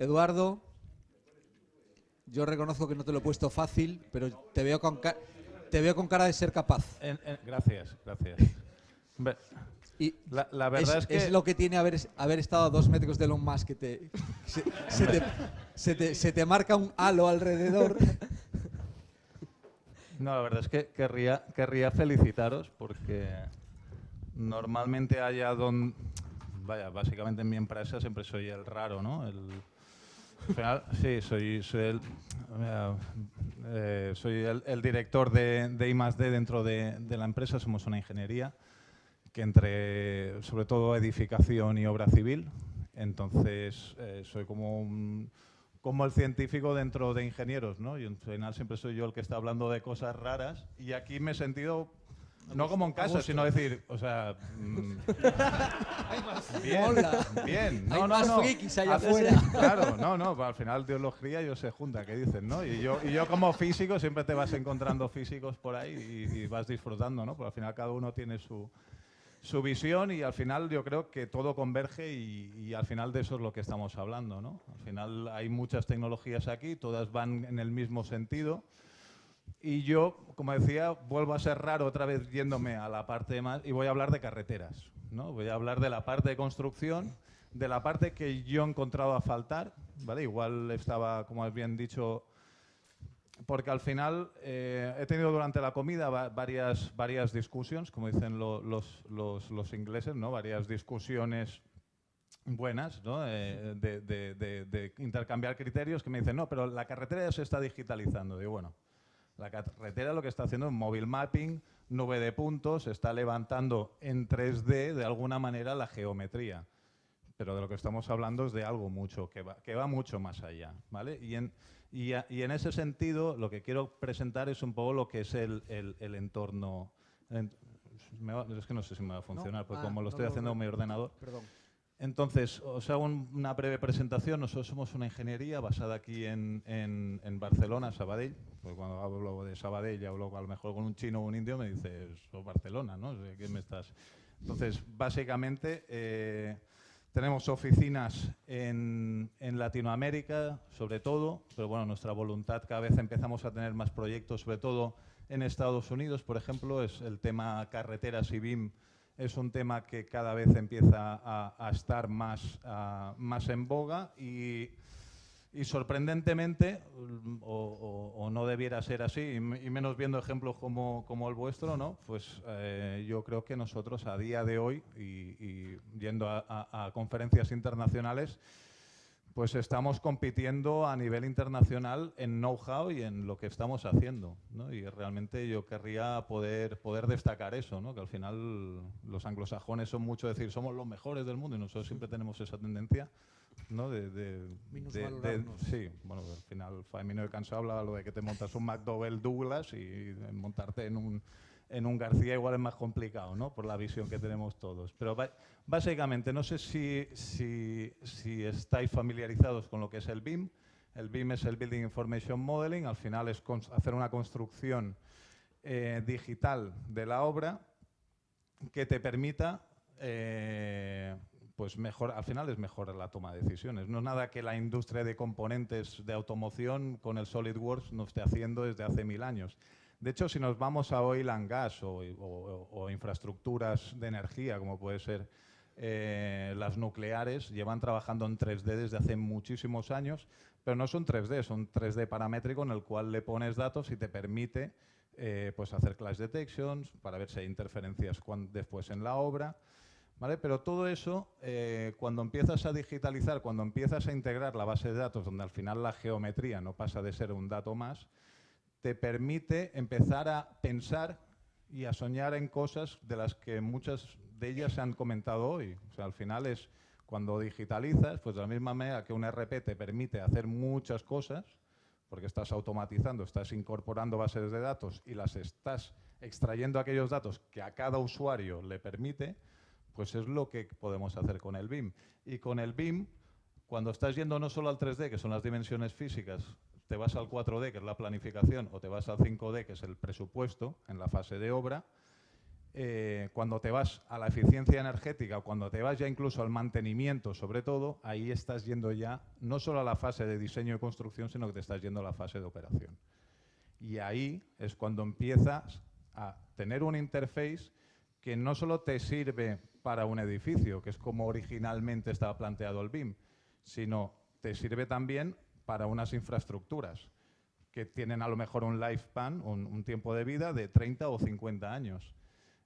Eduardo, yo reconozco que no te lo he puesto fácil, pero te veo con, te veo con cara de ser capaz. gracias, gracias. Y la, verdad es, que... Es lo que tiene haber, haber estado a dos metros de Elon Musk, que te, se, te, se, te, marca un halo alrededor. No, la verdad es que querría, querría felicitaros porque normalmente haya donde... Vaya, básicamente en mi empresa siempre soy el raro, ¿no? El, sí, soy, soy, el, eh, director de, de I+.D. dentro de, la empresa, somos una ingeniería que entre sobre todo edificación y obra civil. Entonces, eh, soy como, como el científico dentro de ingenieros, ¿no? Y al final siempre soy yo el que está hablando de cosas raras y aquí me he sentido no como en casa, sino decir, o sea, mm, bien, bien, no, no, no, allá afuera. Claro, no, no, al final Dios los cría y ellos se juntan, ¿qué dicen, no? Y yo, y yo como físico siempre te vas encontrando físicos por ahí y, y vas disfrutando, ¿no? Porque al final cada uno tiene su, su visión y al final yo creo que todo converge y, al final de eso es lo que estamos hablando. ¿no? Al final hay muchas tecnologías aquí, todas van en el mismo sentido y yo, como decía, vuelvo a ser raro otra vez yéndome a la parte más y voy a hablar de carreteras. ¿no? Voy a hablar de la parte de construcción, de la parte que yo he encontrado a faltar. ¿vale? Igual estaba, como bien dicho, porque al final eh, he tenido durante la comida varias, varias discusiones, como dicen los, los, ingleses, ¿no? varias discusiones buenas ¿no? Eh, de, de, intercambiar criterios que me dicen, no, pero la carretera ya se está digitalizando. Digo, bueno, la carretera lo que está haciendo es móvil mapping, nube de puntos, está levantando en 3D de alguna manera la geometría. Pero de lo que estamos hablando es de algo mucho, que va, que va mucho más allá. ¿vale? Y en, y, en ese sentido, lo que quiero presentar es un poco lo que es el, el, entorno. es que no sé si me va a funcionar, porque ah, como lo estoy haciendo en mi ordenador. Perdón. Entonces, os hago una breve presentación. Nosotros somos una ingeniería basada aquí en, en, en Barcelona, Sabadell. Pues cuando hablo de Sabadell, hablo a lo mejor con un chino o un indio, me dices, sos Barcelona, ¿no? ¿Qué me estás...? Entonces, básicamente, eh, tenemos oficinas en, Latinoamérica, sobre todo, pero bueno, nuestra voluntad cada vez empezamos a tener más proyectos, sobre todo en Estados Unidos, por ejemplo, es el tema carreteras y BIM, es un tema que cada vez empieza a, estar más, más en boga y sorprendentemente, o, no debiera ser así, y, menos viendo ejemplos como, como el vuestro, ¿no? pues eh, yo creo que nosotros a día de hoy, y, yendo a, conferencias internacionales, pues estamos compitiendo a nivel internacional en know-how y en lo que estamos haciendo. ¿no? Y realmente yo querría poder, poder destacar eso, ¿no? que al final los anglosajones son mucho decir somos los mejores del mundo y nosotros siempre tenemos esa tendencia. ¿no? De, de, sí, bueno, al final Faemino de Canso habla lo de que te montas un McDowell Douglas y montarte en un, en un García igual es más complicado, ¿no? Por la visión que tenemos todos. Pero básicamente, no sé si, si, si, estáis familiarizados con lo que es el BIM. El BIM es el Building Information Modeling. Al final es hacer una construcción eh, digital de la obra que te permita eh, pues mejor, al final es mejor la toma de decisiones. No es nada que la industria de componentes de automoción con el SolidWorks no esté haciendo desde hace mil años. De hecho, si nos vamos a oil and gas o, infraestructuras de energía, como puede ser eh, las nucleares, llevan trabajando en 3D desde hace muchísimos años, pero no son 3D, son 3D paramétrico en el cual le pones datos y te permite eh, pues hacer clash detections para ver si hay interferencias después en la obra. Pero todo eso, eh, cuando empiezas a digitalizar, cuando empiezas a integrar la base de datos, donde al final la geometría no pasa de ser un dato más, te permite empezar a pensar y a soñar en cosas de las que muchas de ellas se han comentado hoy. O sea, al final es cuando digitalizas, pues de la misma manera que un RP te permite hacer muchas cosas, porque estás automatizando, estás incorporando bases de datos y las estás extrayendo aquellos datos que a cada usuario le permite, pues es lo que podemos hacer con el BIM. Y con el BIM, cuando estás yendo no solo al 3D, que son las dimensiones físicas, te vas al 4D, que es la planificación, o te vas al 5D, que es el presupuesto, en la fase de obra, eh, cuando te vas a la eficiencia energética o cuando te vas ya incluso al mantenimiento, sobre todo, ahí estás yendo ya no solo a la fase de diseño y construcción, sino que te estás yendo a la fase de operación. Y ahí es cuando empiezas a tener un interface que no solo te sirve para un edificio, que es como originalmente estaba planteado el BIM, sino te sirve también para unas infraestructuras que tienen a lo mejor un lifespan, un, un tiempo de vida de 30 o 50 años.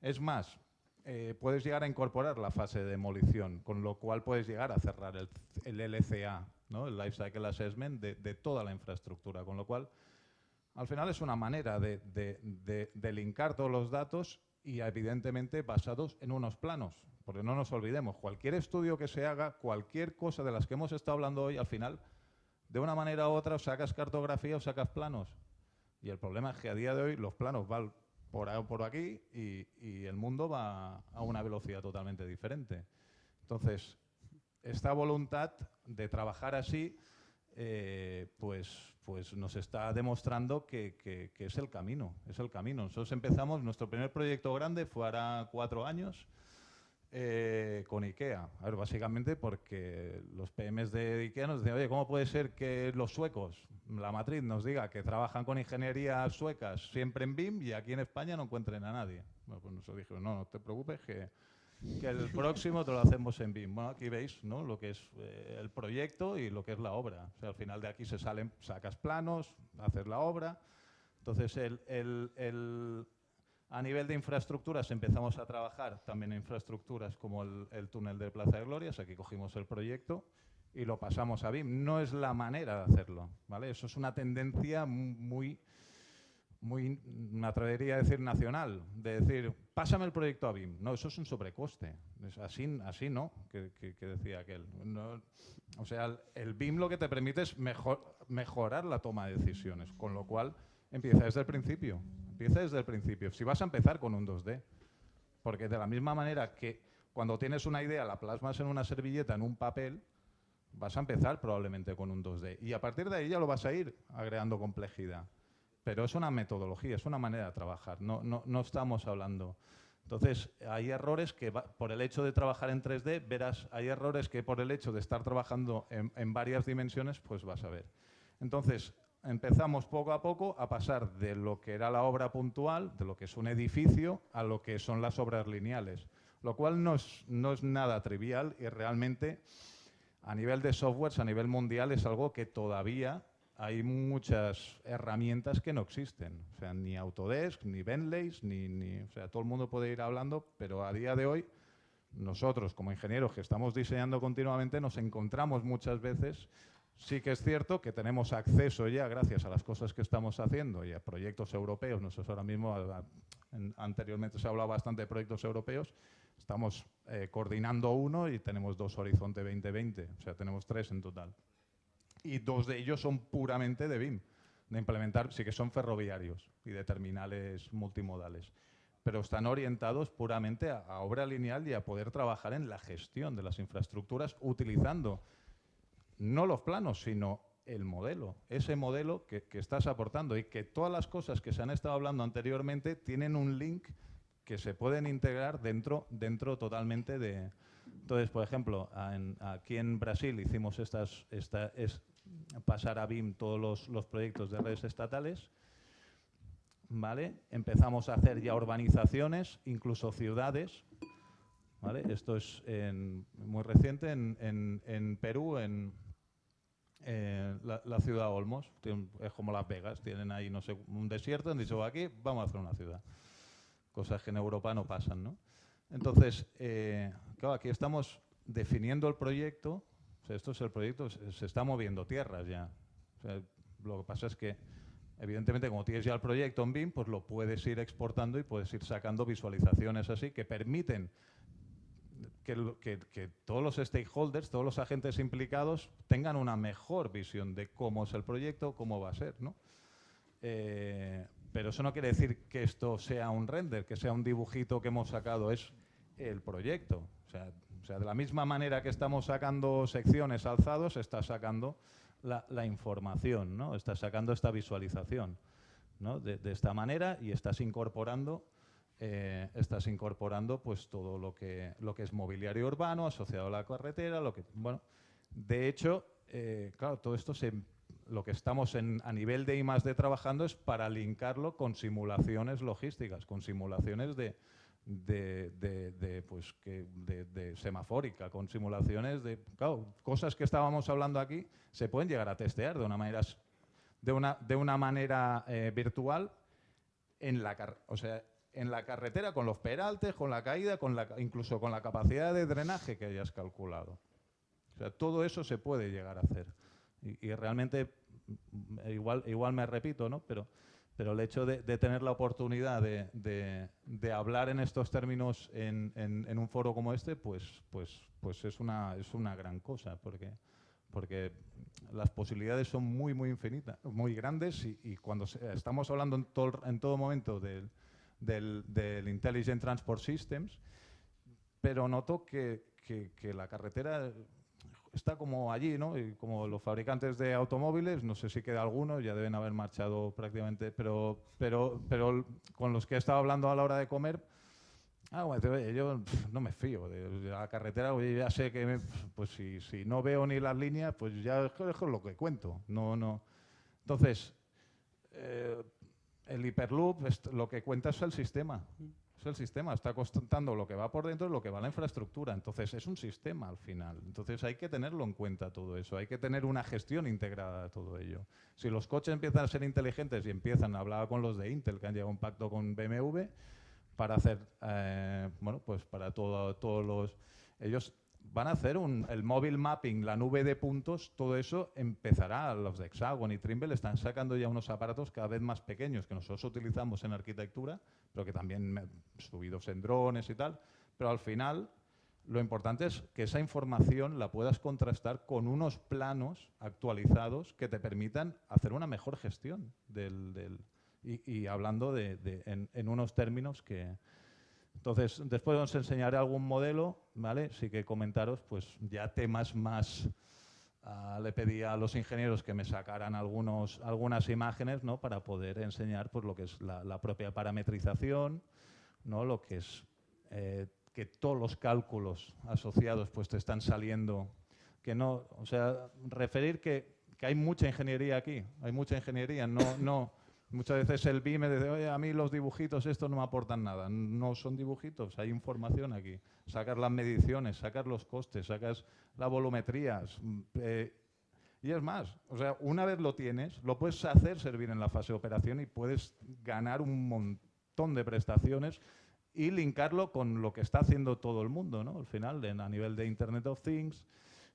Es más, eh, puedes llegar a incorporar la fase de demolición, con lo cual puedes llegar a cerrar el, LCA, ¿no? el Life Cycle Assessment, de, toda la infraestructura, con lo cual al final es una manera de, de, linkar todos los datos y evidentemente basados en unos planos, porque no nos olvidemos, cualquier estudio que se haga, cualquier cosa de las que hemos estado hablando hoy, al final, de una manera u otra, sacas cartografía o sacas planos. Y el problema es que a día de hoy los planos van por, aquí y, el mundo va a una velocidad totalmente diferente. Entonces, esta voluntad de trabajar así, eh, pues, pues nos está demostrando que, que, es el camino, es el camino. Nosotros empezamos, nuestro primer proyecto grande fue ahora cuatro años, eh, con IKEA. A ver, básicamente porque los PMs de IKEA nos decían, oye, ¿cómo puede ser que los suecos, la matriz, nos diga que trabajan con ingenierías suecas siempre en BIM y aquí en España no encuentren a nadie? Bueno, pues nosotros dijimos, no, no te preocupes, que, que el próximo te lo hacemos en BIM. Bueno, aquí veis ¿no? lo que es eh, el proyecto y lo que es la obra. O sea, al final de aquí se salen, sacas planos, haces la obra. Entonces, el, el, el a nivel de infraestructuras empezamos a trabajar también en infraestructuras como el, túnel de Plaza de Glorias, aquí cogimos el proyecto y lo pasamos a BIM. No es la manera de hacerlo, ¿vale? Eso es una tendencia muy, muy, me atrevería a decir nacional, de decir, pásame el proyecto a BIM. No, eso es un sobrecoste. Es así, así no, que, decía aquel. o sea, el, BIM lo que te permite es mejor, mejorar la toma de decisiones, con lo cual empieza desde el principio. Empieza desde el principio. Si vas a empezar con un 2D, porque de la misma manera que cuando tienes una idea la plasmas en una servilleta, en un papel, vas a empezar probablemente con un 2D. Y a partir de ahí ya lo vas a ir agregando complejidad. Pero es una metodología, es una manera de trabajar, no, no, no estamos hablando... Entonces, hay errores que por el hecho de trabajar en 3D, verás, hay errores que por el hecho de estar trabajando en, en varias dimensiones, pues vas a ver. Entonces, empezamos poco a poco a pasar de lo que era la obra puntual, de lo que es un edificio, a lo que son las obras lineales, lo cual no es, no es nada trivial y realmente a nivel de softwares, a nivel mundial, es algo que todavía hay muchas herramientas que no existen. O sea, ni Autodesk, ni Bentley, ni, ni, o sea, todo el mundo puede ir hablando, pero a día de hoy nosotros como ingenieros que estamos diseñando continuamente nos encontramos muchas veces Sí que es cierto que tenemos acceso ya, gracias a las cosas que estamos haciendo y a proyectos europeos, nosotros ahora mismo, anteriormente se ha hablado bastante de proyectos europeos, estamos eh, coordinando uno y tenemos dos Horizonte 2020, o sea, tenemos tres en total. Y dos de ellos son puramente de BIM, de implementar, sí que son ferroviarios y de terminales multimodales, pero están orientados puramente a, a obra lineal y a poder trabajar en la gestión de las infraestructuras utilizando no los planos, sino el modelo, ese modelo que, estás aportando y que todas las cosas que se han estado hablando anteriormente tienen un link que se pueden integrar dentro, dentro totalmente de... Entonces, por ejemplo, aquí en Brasil hicimos estas, esta, es pasar a BIM todos los, proyectos de redes estatales, ¿vale? Empezamos a hacer ya urbanizaciones, incluso ciudades, ¿vale? Esto es muy reciente en, en Perú, en, eh, la, ciudad Olmos, es como Las Vegas, tienen ahí, no sé, un desierto, han dicho, aquí vamos a hacer una ciudad. Cosas que en Europa no pasan, ¿no? Entonces, eh, claro, aquí estamos definiendo el proyecto, esto es el proyecto, se, está moviendo tierras ya. lo que pasa es que, evidentemente, como tienes ya el proyecto en BIM, pues lo puedes ir exportando y puedes ir sacando visualizaciones así que permiten que, todos los stakeholders, todos los agentes implicados tengan una mejor visión de cómo es el proyecto, cómo va a ser. ¿no? Eh, pero eso no quiere decir que esto sea un render, que sea un dibujito que hemos sacado, es el proyecto. O sea, de la misma manera que estamos sacando secciones alzados, está sacando la, información, ¿no? está sacando esta visualización ¿no? de, esta manera y estás incorporando eh, estás incorporando pues todo lo que, lo que es mobiliario urbano asociado a la carretera, lo que, bueno, de hecho, eh, claro, todo esto lo que estamos en, a nivel de I de trabajando es para linkarlo con simulaciones logísticas, con simulaciones de, de, pues que de, semafórica, con simulaciones de cosas que estábamos hablando aquí, se pueden llegar a testear de una manera, de una, de una manera eh, virtual en la, o sea, en la carretera con los peraltes, con la caída, con la, incluso con la capacidad de drenaje que hayas calculado. O sea, todo eso se puede llegar a hacer. Y, realmente, mm, igual, igual me repito, ¿no? Pero, pero el hecho de, tener la oportunidad de, de, hablar en estos términos en, en, un foro como este, pues, pues, pues es, una, es una gran cosa, porque, porque las posibilidades son muy, muy infinitas, muy grandes y, y cuando estamos hablando en todo, en todo momento del del, del Intelligent Transport Systems, pero noto que, que, la carretera está como allí, ¿no? Y como los fabricantes de automóviles, no sé si queda alguno, ya deben haber marchado prácticamente, pero, pero, pero con los que he estado hablando a la hora de comer, ah, bueno, yo no me fío de, la carretera, ya sé que pues si, si, no veo ni las líneas, pues ya es lo que cuento. No, no. Entonces, eh, el hiperloop lo que cuenta es el sistema. Es el sistema, está contando lo que va por dentro y lo que va a la infraestructura. Entonces, es un sistema al final. Entonces, hay que tenerlo en cuenta todo eso. Hay que tener una gestión integrada de todo ello. Si los coches empiezan a ser inteligentes y empiezan, a hablar con los de Intel, que han llegado a un pacto con BMW, para hacer, eh, bueno, pues para todos los... Ellos van a hacer un, el móvil mapping, la nube de puntos, todo eso empezará. Los de Hexagon y Trimble están sacando ya unos aparatos cada vez más pequeños que nosotros utilizamos en arquitectura, pero que también subidos en drones y tal. Pero al final, lo importante es que esa información la puedas contrastar con unos planos actualizados que te permitan hacer una mejor gestión del, y, hablando de, en unos términos que, entonces, después os enseñaré algún modelo, ¿vale? Sí que comentaros, pues ya temas más... Ah, le pedí a los ingenieros que me sacaran algunos, algunas imágenes ¿no? para poder enseñar pues, lo que es la, propia parametrización, ¿no? lo que es eh, que todos los cálculos asociados pues, te están saliendo, que no, o sea, referir que, que hay mucha ingeniería aquí, hay mucha ingeniería, no, no, Muchas veces el BIM me dice, oye, a mí los dibujitos estos no me aportan nada. No son dibujitos, hay información aquí. Sacas las mediciones, sacas los costes, sacas las volumetrías. Mm, eh, y es más, o sea, una vez lo tienes, lo puedes hacer servir en la fase de operación y puedes ganar un montón de prestaciones y linkarlo con lo que está haciendo todo el mundo, ¿no? Al final, a nivel de Internet of Things,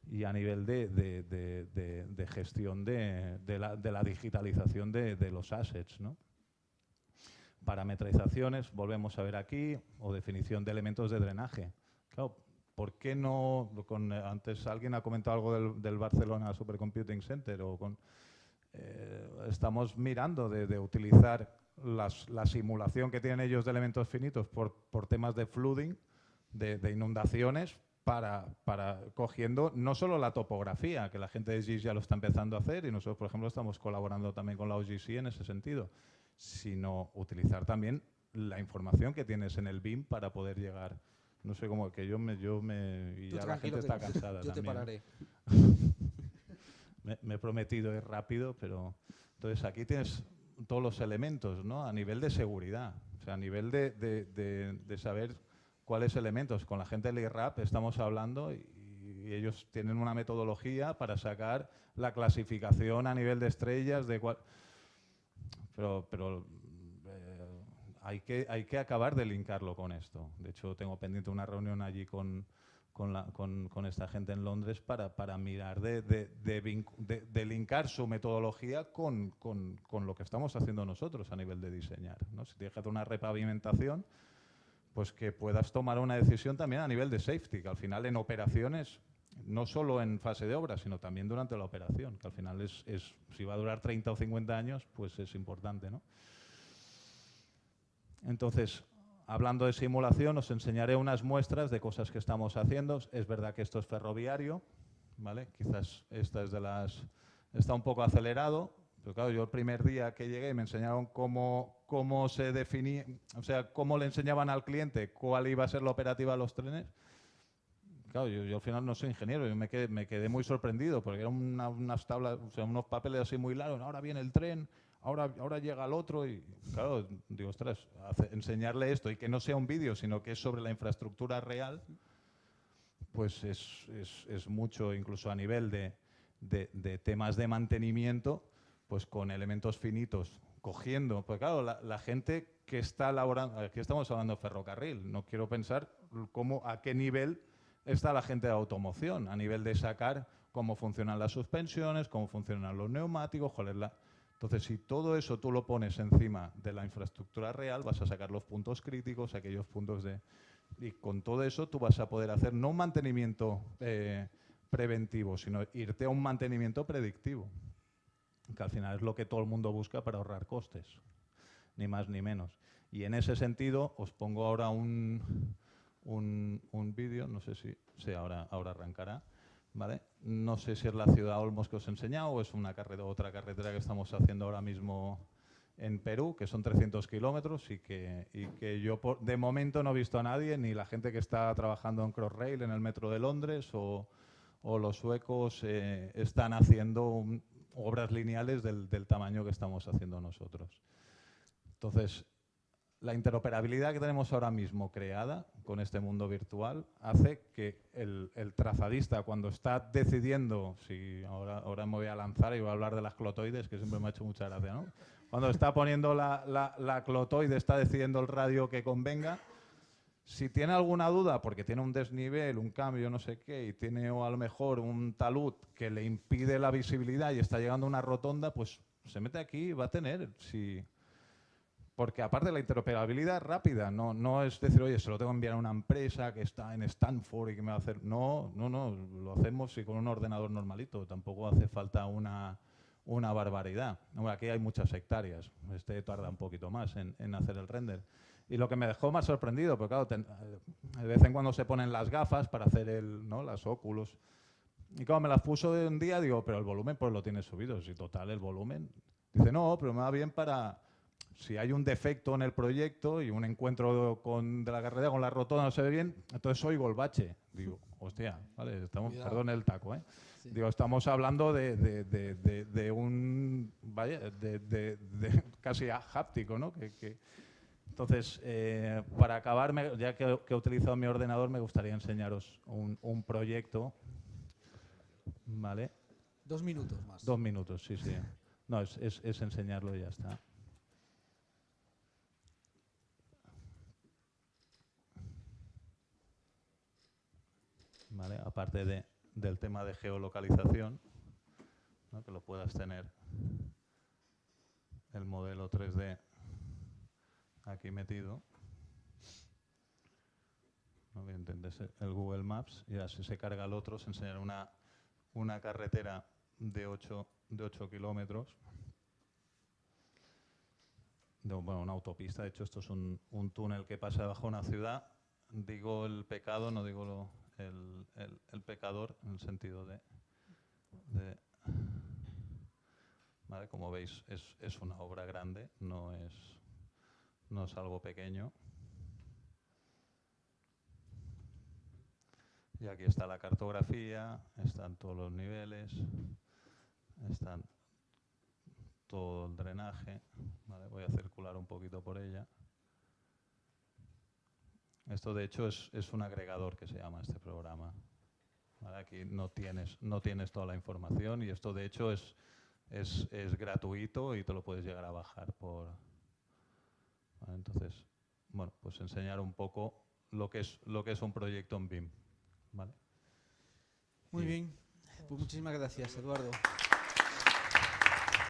y a nivel de, de, gestión de, la, digitalización de, los assets. ¿no? Parametrizaciones, volvemos a ver aquí, o definición de elementos de drenaje. Claro, ¿por qué no, con, antes alguien ha comentado algo del, Barcelona Supercomputing Center, o con, eh, estamos mirando de, utilizar la simulación que tienen ellos de elementos finitos por, por temas de flooding, de, inundaciones, para, para, cogiendo no solo la topografía, que la gente de GIS ya lo está empezando a hacer y nosotros, por ejemplo, estamos colaborando también con la OGC en ese sentido, sino utilizar también la información que tienes en el BIM para poder llegar. No sé cómo, que yo me... Yo me y ya la gente está cansada yo te pararé. me, he prometido ir rápido, pero... Entonces aquí tienes todos los elementos, ¿no? A nivel de seguridad, o sea, a nivel de, de, de, de saber cuáles elementos. Con la gente del IRAP estamos hablando y, ellos tienen una metodología para sacar la clasificación a nivel de estrellas, de cual, pero, pero eh, hay, que, hay que acabar de linkarlo con esto. De hecho, tengo pendiente una reunión allí con, con, la, con, con, esta gente en Londres para, para mirar de, de, de, linkar su metodología con, con, lo que estamos haciendo nosotros a nivel de diseñar. ¿no? Si tienes que hacer una repavimentación, pues que puedas tomar una decisión también a nivel de safety, que al final en operaciones, no solo en fase de obra, sino también durante la operación, que al final es, si va a durar 30 o 50 años, pues es importante. ¿no? Entonces, hablando de simulación, os enseñaré unas muestras de cosas que estamos haciendo. Es verdad que esto es ferroviario, ¿vale? Quizás esta es de las... está un poco acelerado, Claro, yo el primer día que llegué me enseñaron cómo, cómo se definía, o sea, cómo le enseñaban al cliente cuál iba a ser la operativa de los trenes. Claro, yo, al final no soy ingeniero, yo me quedé, me quedé muy sorprendido porque eran unas tablas, o sea, unos papeles así muy largos. Ahora viene el tren, ahora, ahora llega el otro y, claro, digo, ostras, enseñarle esto y que no sea un vídeo, sino que es sobre la infraestructura real, pues es, es, es mucho, incluso a nivel de, de, de temas de mantenimiento pues con elementos finitos, cogiendo, pues claro, la, gente que está elaborando, aquí estamos hablando de ferrocarril, no quiero pensar cómo, a qué nivel está la gente de automoción, a nivel de sacar cómo funcionan las suspensiones, cómo funcionan los neumáticos, cuál es la... Entonces, si todo eso tú lo pones encima de la infraestructura real, vas a sacar los puntos críticos, aquellos puntos de... Y con todo eso tú vas a poder hacer no un mantenimiento eh, preventivo, sino irte a un mantenimiento predictivo que al final es lo que todo el mundo busca para ahorrar costes, ni más ni menos. Y en ese sentido os pongo ahora un, un, un vídeo, no sé si, ahora, ahora arrancará, ¿vale? No sé si es la ciudad Olmos que os he enseñado o es una carretera, otra carretera que estamos haciendo ahora mismo en Perú, que son 300 kilómetros y que, y que yo de momento no he visto a nadie, ni la gente que está trabajando en Crossrail, en el metro de Londres, o, o los suecos eh, están haciendo un, obras lineales del, tamaño que estamos haciendo nosotros. Entonces, la interoperabilidad que tenemos ahora mismo creada con este mundo virtual hace que el, trazadista cuando está decidiendo, si ahora, ahora me voy a lanzar y voy a hablar de las clotoides, que siempre me ha hecho mucha gracia, ¿no? Cuando está poniendo la, la, la clotoide, está decidiendo el radio que convenga, si tiene alguna duda, porque tiene un desnivel, un cambio, no sé qué, y tiene o a lo mejor un talud que le impide la visibilidad y está llegando a una rotonda, pues se mete aquí y va a tener. Si... Porque aparte la interoperabilidad rápida, no, no es decir, oye, se lo tengo que enviar a una empresa que está en Stanford y que me va a hacer... No, no, no, lo hacemos y con un ordenador normalito, tampoco hace falta una, una barbaridad. aquí hay muchas hectáreas, este tarda un poquito más en, en hacer el render. Y lo que me dejó más sorprendido, porque claro, de vez en cuando se ponen las gafas para hacer el, ¿no? las óculos. Y cuando me las puso de un día, digo, pero el volumen pues lo tienes subido. Si total el volumen. Dice, no, pero me va bien para si hay un defecto en el proyecto y un encuentro con, de la carrera con la rotonda no se ve bien, entonces oigo el bache. Digo, hostia, vale, estamos, perdón el taco, ¿eh? Digo, estamos hablando de, de, de, de un, vaya, de, casi háptico, ¿no? Que, que, entonces, eh, para acabar, ya que, he utilizado mi ordenador, me gustaría enseñaros un, proyecto. ¿Vale? Dos minutos más. Dos minutos, sí, sí. No, es, es, enseñarlo y ya está. ¿Vale? Aparte de, del tema de geolocalización, que lo puedas tener el modelo 3D aquí metido. ¿no? el Google Maps y así se carga el otro, se enseñará una, una carretera de 8, de 8 kilómetros. De, bueno, una autopista, de hecho esto es un, un, túnel que pasa bajo una ciudad. Digo el pecado, no digo lo, el, el, el, pecador en el sentido de... de ¿vale? Como veis, es, es una obra grande, no es no es algo pequeño. Y aquí está la cartografía, están todos los niveles, están todo el drenaje. voy a circular un poquito por ella. Esto de hecho es, un agregador que se llama este programa. Aquí no tienes, no tienes toda la información y esto de hecho es, es, es gratuito y te lo puedes llegar a bajar por, entonces, bueno, pues enseñar un poco lo que es, lo que es un proyecto en BIM. ¿vale? Muy bien, pues muchísimas gracias, Eduardo.